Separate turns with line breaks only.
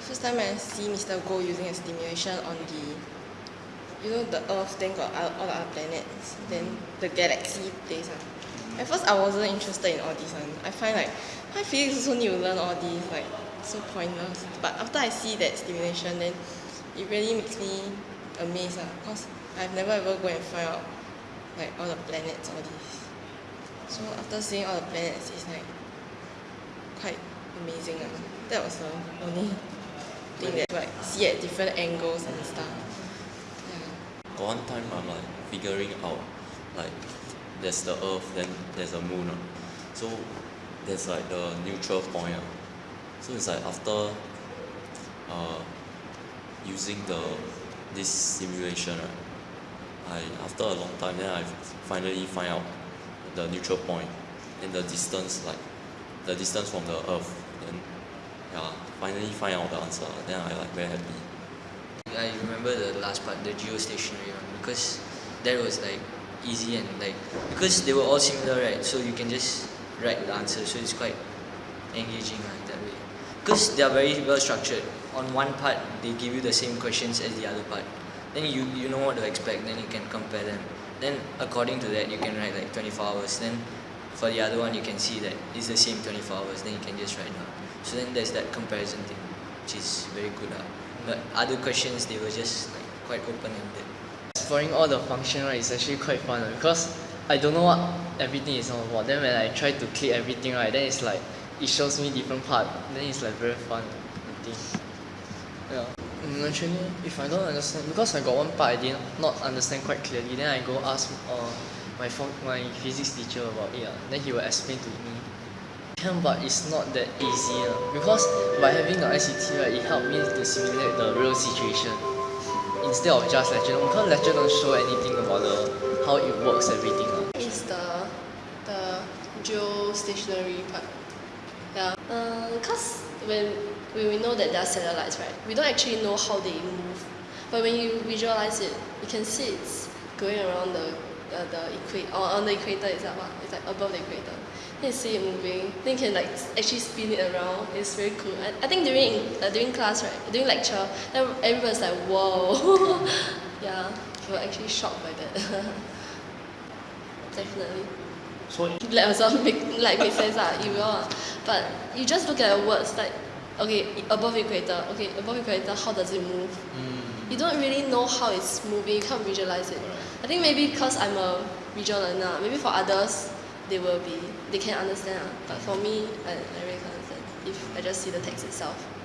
The first time I see Mr. Goh using a stimulation on the, you know, the Earth, then got all the other planets, then the galaxy place. Uh. At first, I wasn't interested in all this one. I find like, why physics also need to learn all these, like, so pointless. But after I see that stimulation, then it really makes me amazed, uh, because I've never ever go and find out, like, all the planets, all these. So after seeing all the planets, it's like, quite amazing. Uh. That was the only that like see at different angles and stuff. Yeah.
One time I'm like figuring out like there's the earth then there's a moon. Uh. So there's like the neutral point. Uh. So it's like after uh, using the this simulation right, I after a long time then I finally find out the neutral point and the distance like the distance from the earth then yeah finally find out the answer. Then I like very happy.
I remember the last part the geostationary one because that was like easy and like because they were all similar right? So you can just write the answer so it's quite engaging like that way. Because they are very well structured. On one part they give you the same questions as the other part. Then you you know what to expect then you can compare them. Then according to that you can write like 24 hours. Then for the other one you can see that it's the same 24 hours then you can just write down. So then there's that comparison thing which is very good uh. but other questions they were just like quite open-ended.
Exploring all the function right is actually quite fun uh, because I don't know what everything is all about. Then when I try to click everything right then it's like it shows me different part. Then it's like very fun I think. Yeah actually if I don't understand because I got one part I did not understand quite clearly then I go ask uh, my my physics teacher about it uh, then he will explain to me can but it's not that easy uh, because by having the I_C_T right it helped me to simulate the real situation instead of just lecture because lecture don't show anything about the how it works everything uh.
Is the the geostationary part. Yeah. Uh, cause when when we know that there are satellites, right? We don't actually know how they move. But when you visualize it, you can see it's going around the uh, the equator or on the equator itself. Uh, it's like above the equator. Then you see it moving. Then you can like actually spin it around. It's very cool. I, I think during uh, during class, right? During lecture, then everyone's like, whoa. yeah, we were actually shocked by that. Definitely.
So
Let yourself make like make sense ah, it will. But you just look at the words like okay above equator okay above equator how does it move? You don't really know how it's moving. You can't visualize it. I think maybe because I'm a visual learner, maybe for others they will be they can understand ah. But for me, I, I really can't understand if I just see the text itself.